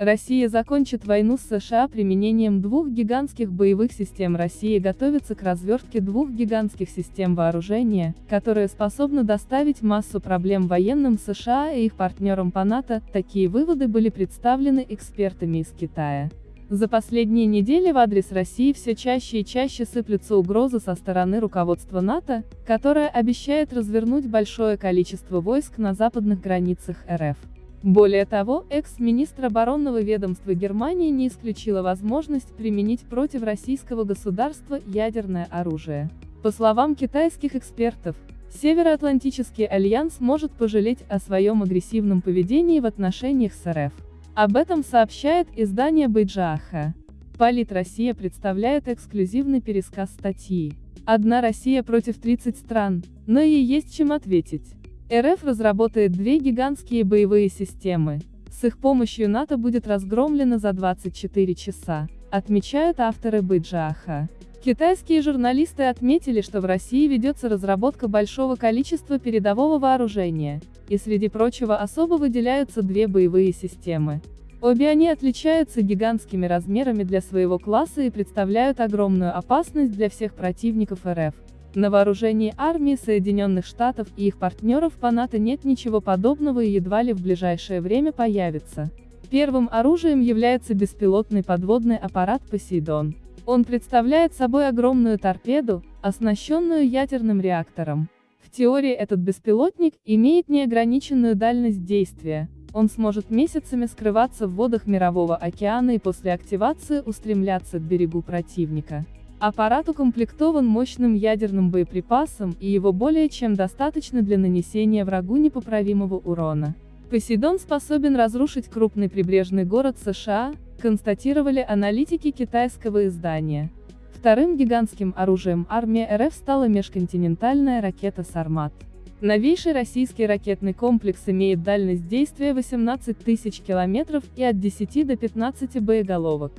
Россия закончит войну с США применением двух гигантских боевых систем. Россия готовится к развертке двух гигантских систем вооружения, которые способны доставить массу проблем военным США и их партнерам по НАТО. Такие выводы были представлены экспертами из Китая. За последние недели в адрес России все чаще и чаще сыплются угрозы со стороны руководства НАТО, которое обещает развернуть большое количество войск на западных границах РФ. Более того, экс-министр оборонного ведомства Германии не исключила возможность применить против российского государства ядерное оружие. По словам китайских экспертов, Североатлантический альянс может пожалеть о своем агрессивном поведении в отношениях с РФ. Об этом сообщает издание Бейджааха. Полит Россия представляет эксклюзивный пересказ статьи. Одна Россия против 30 стран, но ей есть чем ответить. РФ разработает две гигантские боевые системы. С их помощью НАТО будет разгромлено за 24 часа, отмечают авторы Быджааха. Китайские журналисты отметили, что в России ведется разработка большого количества передового вооружения, и среди прочего особо выделяются две боевые системы. Обе они отличаются гигантскими размерами для своего класса и представляют огромную опасность для всех противников РФ. На вооружении армии Соединенных Штатов и их партнеров по НАТО нет ничего подобного и едва ли в ближайшее время появится. Первым оружием является беспилотный подводный аппарат «Посейдон». Он представляет собой огромную торпеду, оснащенную ядерным реактором. В теории этот беспилотник имеет неограниченную дальность действия, он сможет месяцами скрываться в водах Мирового океана и после активации устремляться к берегу противника. Аппарат укомплектован мощным ядерным боеприпасом, и его более чем достаточно для нанесения врагу непоправимого урона. Посейдон способен разрушить крупный прибрежный город США, констатировали аналитики китайского издания. Вторым гигантским оружием армии РФ стала межконтинентальная ракета «Сармат». Новейший российский ракетный комплекс имеет дальность действия 18 тысяч километров и от 10 до 15 боеголовок.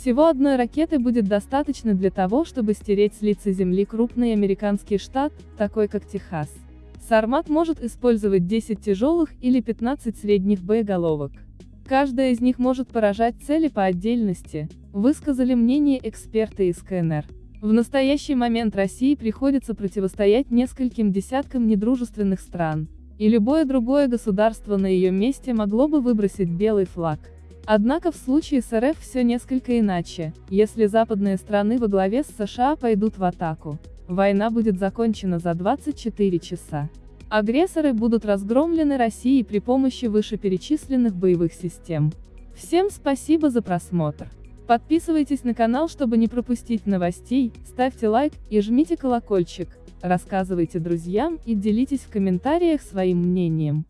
Всего одной ракеты будет достаточно для того, чтобы стереть с лица Земли крупный американский штат, такой как Техас. Сармат может использовать 10 тяжелых или 15 средних боеголовок. Каждая из них может поражать цели по отдельности, высказали мнение эксперты из КНР. В настоящий момент России приходится противостоять нескольким десяткам недружественных стран, и любое другое государство на ее месте могло бы выбросить белый флаг. Однако в случае с РФ все несколько иначе, если западные страны во главе с США пойдут в атаку. Война будет закончена за 24 часа. Агрессоры будут разгромлены Россией при помощи вышеперечисленных боевых систем. Всем спасибо за просмотр. Подписывайтесь на канал, чтобы не пропустить новостей, ставьте лайк и жмите колокольчик, рассказывайте друзьям и делитесь в комментариях своим мнением.